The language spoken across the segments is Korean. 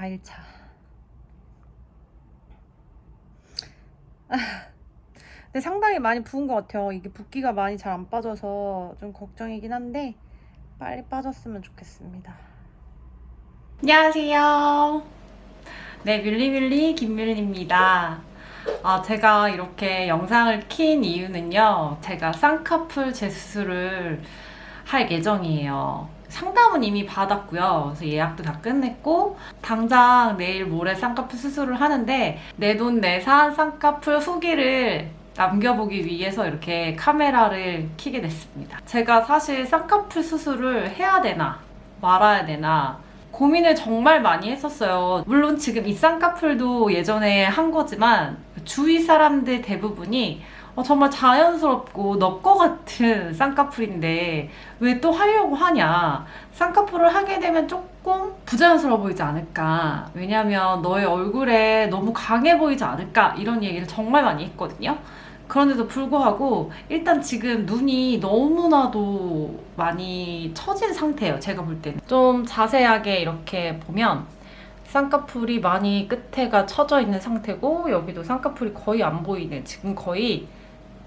4일차. 근데 상당히 많이 부은 것 같아요. 이게 붓기가 많이 잘 안 빠져서 좀 걱정이긴 한데 빨리 빠졌으면 좋겠습니다. 안녕하세요. 네, 밀리밀리 김밀리입니다. 아, 제가 이렇게 영상을 킨 이유는요. 제가 쌍꺼풀 재수술을 할 예정이에요. 상담은 이미 받았고요. 그래서 예약도 다 끝냈고 당장 내일 모레 쌍꺼풀 수술을 하는데 내 돈 내산 쌍꺼풀 후기를 남겨보기 위해서 이렇게 카메라를 켜게 됐습니다. 제가 사실 쌍꺼풀 수술을 해야 되나 말아야 되나 고민을 정말 많이 했었어요. 물론 지금 이 쌍꺼풀도 예전에 한 거지만 주위 사람들 대부분이 어, 정말 자연스럽고 너거 같은 쌍꺼풀인데 왜 또 하려고 하냐? 쌍꺼풀을 하게 되면 조금 부자연스러워 보이지 않을까? 왜냐면 너의 얼굴에 너무 강해 보이지 않을까? 이런 얘기를 정말 많이 했거든요. 그런데도 불구하고 일단 지금 눈이 너무나도 많이 처진 상태예요 제가 볼 때는. 좀 자세하게 이렇게 보면 쌍꺼풀이 많이 끝에가 처져 있는 상태고 여기도 쌍꺼풀이 거의 안 보이는 지금 거의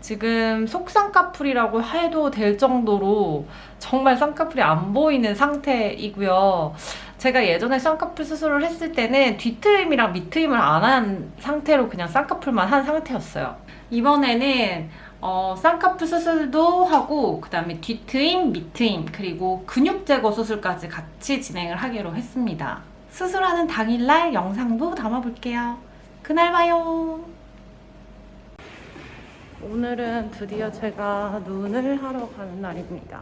지금 속 쌍꺼풀이라고 해도 될 정도로 정말 쌍꺼풀이 안 보이는 상태이고요. 제가 예전에 쌍꺼풀 수술을 했을 때는 뒤트임이랑 밑트임을 안 한 상태로 그냥 쌍꺼풀만 한 상태였어요. 이번에는 어, 쌍꺼풀 수술도 하고 그 다음에 뒤트임, 밑트임 그리고 근육 제거 수술까지 같이 진행을 하기로 했습니다. 수술하는 당일날 영상도 담아볼게요. 그날 봐요. 오늘은 드디어 제가 눈을 하러 가는 날입니다.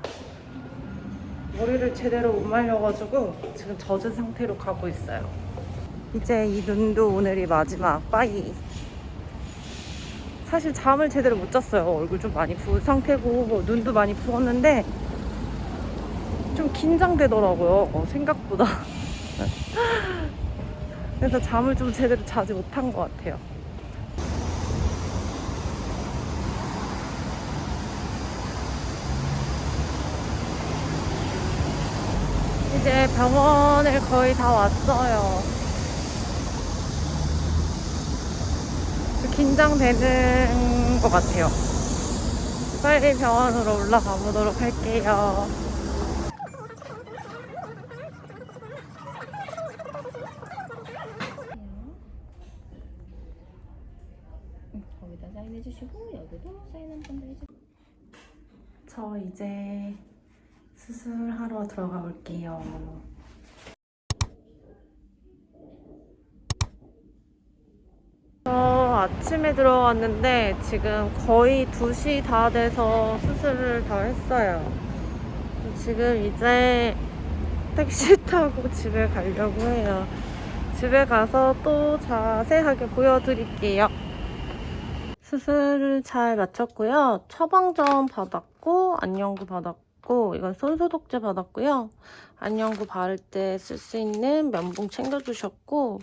머리를 제대로 못 말려가지고 지금 젖은 상태로 가고 있어요. 이제 이 눈도 오늘이 마지막 빠이. 사실 잠을 제대로 못 잤어요. 얼굴 좀 많이 부은 상태고 눈도 많이 부었는데 좀 긴장되더라고요. 어, 생각보다. 그래서 잠을 좀 제대로 자지 못한 것 같아요. 이제 병원을 거의 다 왔어요. 좀 긴장되는 것 같아요. 빨리 병원으로 올라가 보도록 할게요. 거기다 사인해주시고 여기도 사인 한 번 더 해주세요. 저 이제 수술하러 들어가 볼게요. 저 아침에 들어왔는데 지금 거의 2시 다 돼서 수술을 다 했어요. 지금 이제 택시 타고 집에 가려고 해요. 집에 가서 또 자세하게 보여드릴게요. 수술을 잘 마쳤고요. 처방전 받았고 안녕구 받았고 이건 손소독제 받았고요. 안녕구 바를 때 쓸 수 있는 면봉 챙겨주셨고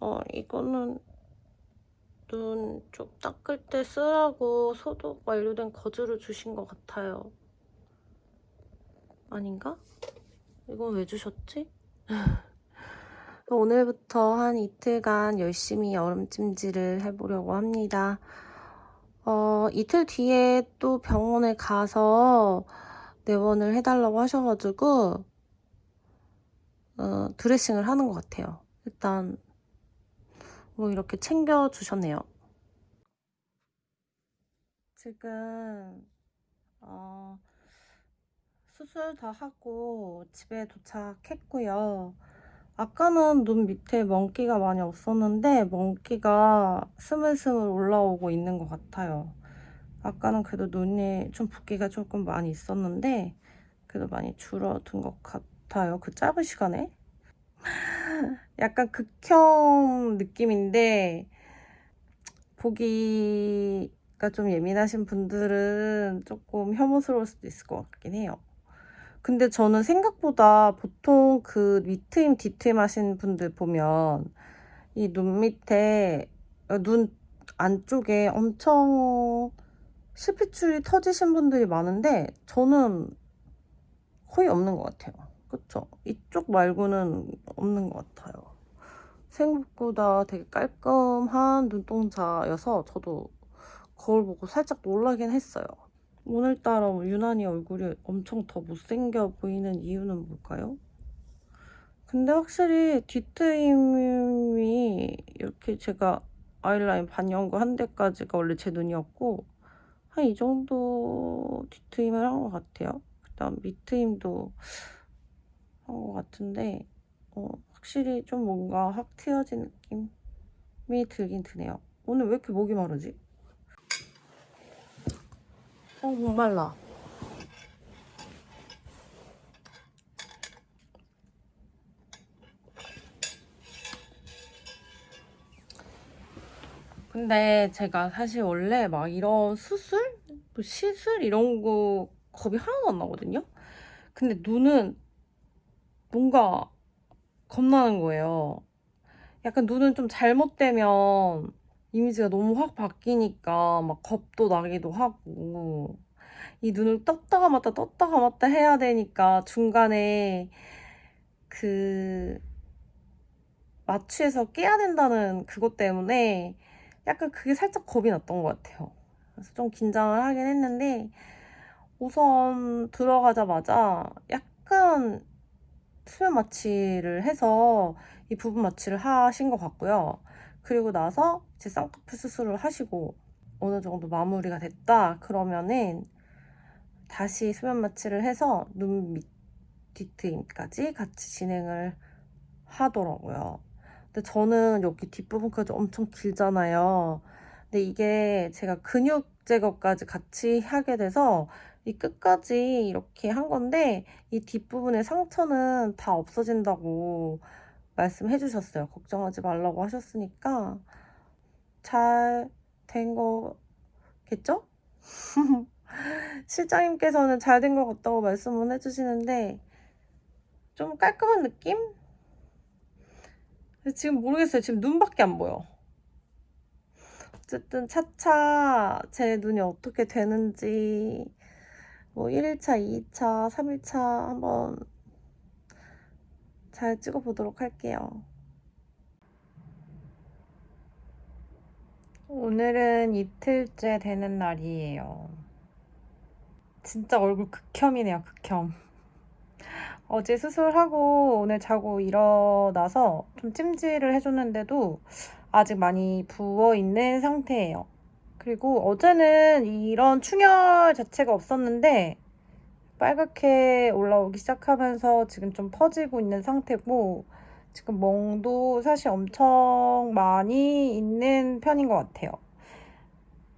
어 이거는 눈좀 닦을 때 쓰라고 소독 완료된 거즈를 주신 것 같아요. 아닌가? 이건 왜 주셨지? 오늘부터 한 이틀간 열심히 여름찜질을 해보려고 합니다. 어, 이틀 뒤에 또 병원에 가서 내원을 해달라고 하셔가지고 어, 드레싱을 하는 것 같아요. 일단 뭐 이렇게 챙겨주셨네요. 지금 어, 수술 다 하고 집에 도착했고요. 아까는 눈 밑에 멍기가 많이 없었는데 멍기가 스물스물 올라오고 있는 것 같아요. 아까는 그래도 눈이 좀 붓기가 조금 많이 있었는데 그래도 많이 줄어든 것 같아요. 그 짧은 시간에. 약간 극혐 느낌인데 보기가 좀 예민하신 분들은 조금 혐오스러울 수도 있을 것 같긴 해요. 근데 저는 생각보다 보통 그 밑트임, 뒤트임 하신 분들 보면 이 눈 밑에, 어, 눈 안쪽에 엄청 실핏줄이 터지신 분들이 많은데 저는 거의 없는 것 같아요. 그쵸? 이쪽 말고는 없는 것 같아요. 생각보다 되게 깔끔한 눈동자여서 저도 거울 보고 살짝 놀라긴 했어요. 오늘따라 유난히 얼굴이 엄청 더 못생겨 보이는 이유는 뭘까요? 근데 확실히 뒤트임이 이렇게 제가 아이라인 반영구 한 대까지가 원래 제 눈이었고 한 이 정도 뒤트임을 한 것 같아요. 그다음 밑트임도 한 것 같은데 어, 확실히 좀 뭔가 확 트여진 느낌이 들긴 드네요. 오늘 왜 이렇게 목이 마르지? 어, 목 말라. 근데 제가 사실 원래 막 이런 수술? 뭐 시술? 이런 거 겁이 하나도 안 나거든요? 근데 눈은 뭔가 겁나는 거예요. 약간 눈은 좀 잘못되면 이미지가 너무 확 바뀌니까 막 겁도 나기도 하고 이 눈을 떴다가 맞다 떴다가 맞다 해야 되니까 중간에 그 마취해서 깨야 된다는 그것 때문에 약간 그게 살짝 겁이 났던 것 같아요. 그래서 좀 긴장을 하긴 했는데 우선 들어가자마자 약간 수면 마취를 해서 이 부분 마취를 하신 것 같고요. 그리고 나서 이제 쌍꺼풀 수술을 하시고 어느 정도 마무리가 됐다 그러면은 다시 수면 마취를 해서 눈 밑 뒤트임까지 같이 진행을 하더라고요. 근데 저는 여기 뒷부분까지 엄청 길잖아요. 근데 이게 제가 근육 제거까지 같이 하게 돼서 이 끝까지 이렇게 한 건데 이 뒷부분의 상처는 다 없어진다고 말씀해 주셨어요. 걱정하지 말라고 하셨으니까 잘 된 거겠죠? 실장님께서는 잘 된 것 같다고 말씀을 해주시는데 좀 깔끔한 느낌? 지금 모르겠어요. 지금 눈밖에 안 보여. 어쨌든 차차 제 눈이 어떻게 되는지 뭐 1일차, 2일차, 3일차 한번 잘 찍어보도록 할게요. 오늘은 이틀째 되는 날이에요. 진짜 얼굴 극혐이네요, 극혐. 어제 수술하고 오늘 자고 일어나서 좀 찜질을 해줬는데도 아직 많이 부어있는 상태예요. 그리고 어제는 이런 충혈 자체가 없었는데 빨갛게 올라오기 시작하면서 지금 좀 퍼지고 있는 상태고 지금 멍도 사실 엄청 많이 있는 편인 것 같아요.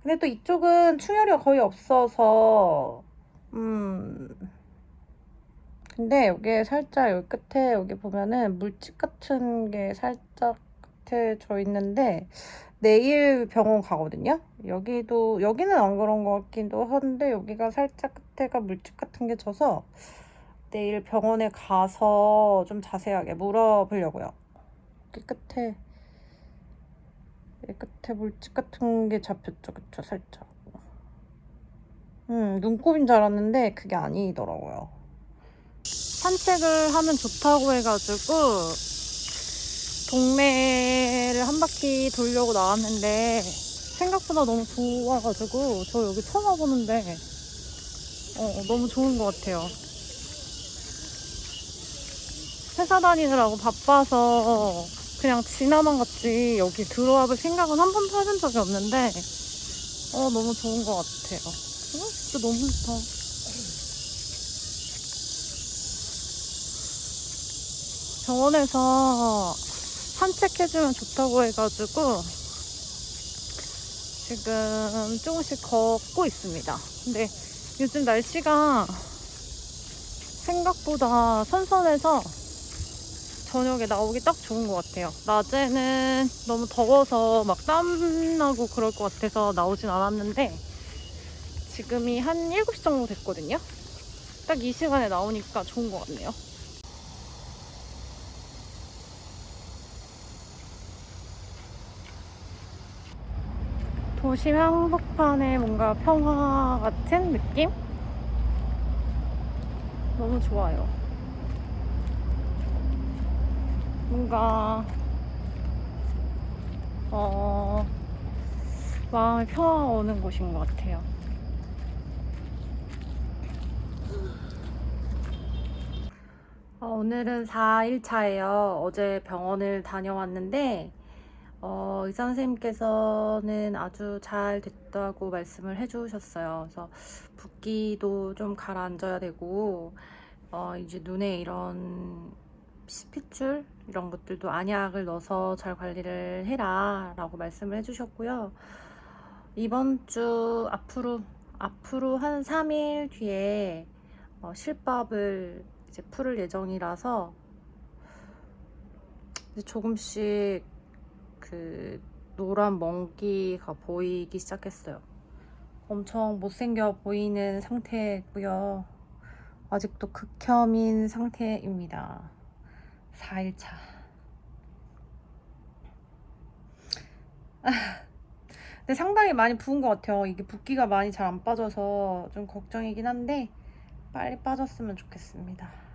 근데 또 이쪽은 충혈이 거의 없어서 음 근데 여기에 살짝 여기 끝에 여기 보면은 물집 같은 게 살짝 끝에 져 있는데 내일 병원 가거든요. 여기도 여기는 안 그런 것 같기도 한데 여기가 살짝 끝에가 물집 같은 게 져서 내일 병원에 가서 좀 자세하게 물어보려고요. 여기 끝에 끝에 물집 같은 게 잡혔죠, 그쵸? 살짝. 음, 눈곱인 줄 알았는데 그게 아니더라고요. 산책을 하면 좋다고 해가지고 동네를 한 바퀴 돌려고 나왔는데 생각보다 너무 좋아가지고 저 여기 처음 와보는데 어, 너무 좋은 것 같아요. 회사 다니느라고 바빠서 그냥 지나만 갔지 여기 들어와 볼 생각은 한 번도 해본 적이 없는데 어, 너무 좋은 것 같아요. 어, 진짜 너무 좋다. 병원에서 산책해주면 좋다고 해가지고 지금 조금씩 걷고 있습니다. 근데 요즘 날씨가 생각보다 선선해서 저녁에 나오기 딱 좋은 것 같아요. 낮에는 너무 더워서 막 땀나고 그럴 것 같아서 나오진 않았는데 지금이 한 7시 정도 됐거든요. 딱 이 시간에 나오니까 좋은 것 같네요. 도심 한복판에 뭔가 평화 같은 느낌? 너무 좋아요. 뭔가 어, 마음의 평화가 오는 곳인 것 같아요. 어, 오늘은 4일차예요. 어제 병원을 다녀왔는데, 어, 의사 선생님께서는 아주 잘 됐다고 말씀을 해주셨어요. 그래서 붓기도 좀 가라앉아야 되고, 어, 이제 눈에 이런 스핏줄 이런 것들도 안약을 넣어서 잘 관리를 해라 라고 말씀을 해주셨고요. 이번 주 앞으로, 앞으로 한 3일 뒤에 어, 실밥을 이제 풀을 예정이라서 이제 조금씩 그 노란 멍기가 보이기 시작했어요. 엄청 못생겨 보이는 상태고요. 아직도 극혐인 상태입니다. 4일차. 근데 상당히 많이 부은 것 같아요. 이게 붓기가 많이 잘 안 빠져서 좀 걱정이긴 한데 빨리 빠졌으면 좋겠습니다.